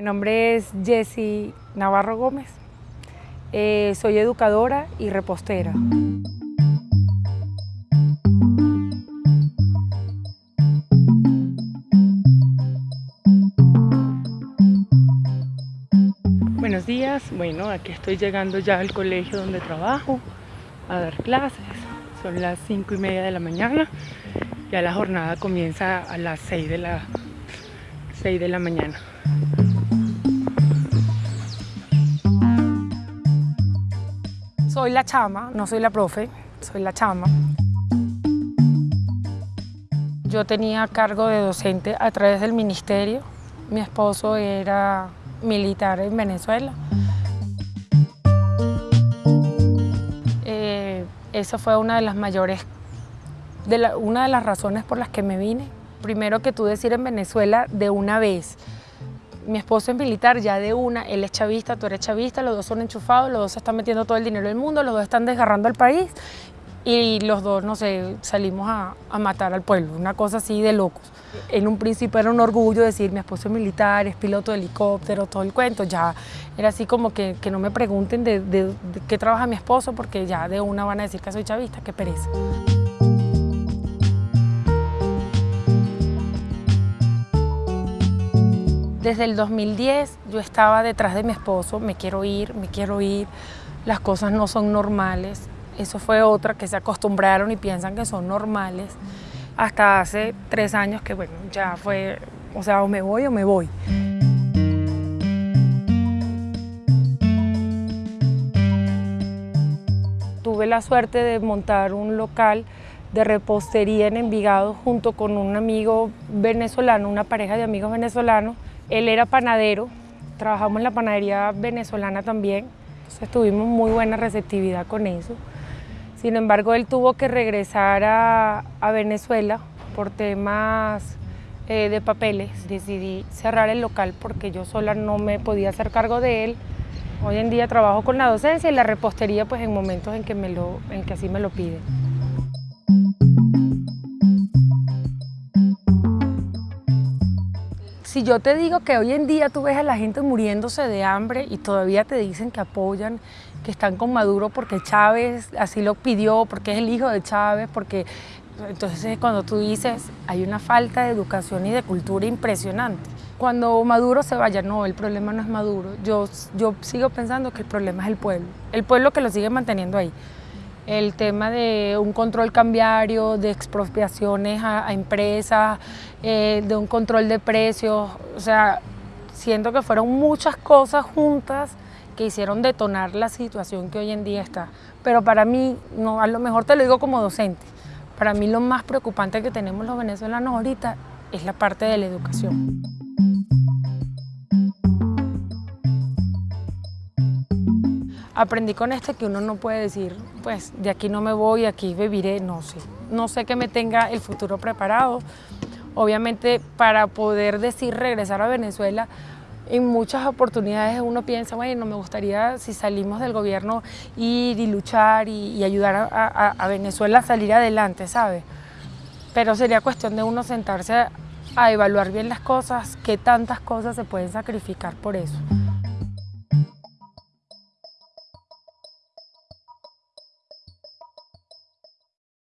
Mi nombre es Jessie Navarro Gómez, eh, soy educadora y repostera. Buenos días, bueno, aquí estoy llegando ya al colegio donde trabajo a dar clases. Son las cinco y media de la mañana, ya la jornada comienza a las 6 de la, 6 de la mañana. Soy la chama, no soy la profe, soy la chama. Yo tenía cargo de docente a través del ministerio. Mi esposo era militar en Venezuela. Eh, esa fue una de las mayores, una de las razones por las que me vine. Primero que tú decir en Venezuela de una vez, mi esposo es militar, ya de una, él es chavista, tú eres chavista, los dos son enchufados, los dos están metiendo todo el dinero del mundo, los dos están desgarrando al país y los dos, no sé, salimos a, matar al pueblo, una cosa así de locos. En un principio era un orgullo decir, mi esposo es militar, es piloto de helicóptero, todo el cuento, ya era así como que, no me pregunten de, de qué trabaja mi esposo porque ya de una van a decir que soy chavista, qué pereza. Desde el 2010 yo estaba detrás de mi esposo, me quiero ir, me quiero ir, las cosas no son normales. Eso fue otra que se acostumbraron y piensan que son normales. Hasta hace tres años que bueno, ya fue, o sea, o me voy o me voy. Tuve la suerte de montar un local de repostería en Envigado junto con un amigo venezolano, una pareja de amigos venezolanos él era panadero, trabajamos en la panadería venezolana también, entonces tuvimos muy buena receptividad con eso. Sin embargo, él tuvo que regresar a, Venezuela por temas eh, de papeles. Decidí cerrar el local porque yo sola no me podía hacer cargo de él. Hoy en día trabajo con la docencia y la repostería pues en momentos en que, así me lo piden. Si yo te digo que hoy en día tú ves a la gente muriéndose de hambre y todavía te dicen que apoyan, que están con Maduro porque Chávez así lo pidió, porque es el hijo de Chávez, porque... Entonces cuando tú dices, hay una falta de educación y de cultura impresionante. Cuando Maduro se vaya, no, el problema no es Maduro. Yo, yo sigo pensando que el problema es el pueblo. El pueblo que lo sigue manteniendo ahí el tema de un control cambiario, de expropiaciones a, empresas, eh, de un control de precios, o sea, siento que fueron muchas cosas juntas que hicieron detonar la situación que hoy en día está. Pero para mí, a lo mejor te lo digo como docente, para mí lo más preocupante que tenemos los venezolanos ahorita es la parte de la educación. Aprendí con esto que uno no puede decir, pues de aquí no me voy, aquí viviré, no sé. No sé que me tenga el futuro preparado. Obviamente para poder decir regresar a Venezuela, en muchas oportunidades uno piensa, bueno, me gustaría si salimos del gobierno ir y luchar y, ayudar a, a, Venezuela a salir adelante, ¿sabes? Pero sería cuestión de uno sentarse a, a evaluar bien las cosas, qué tantas cosas se pueden sacrificar por eso.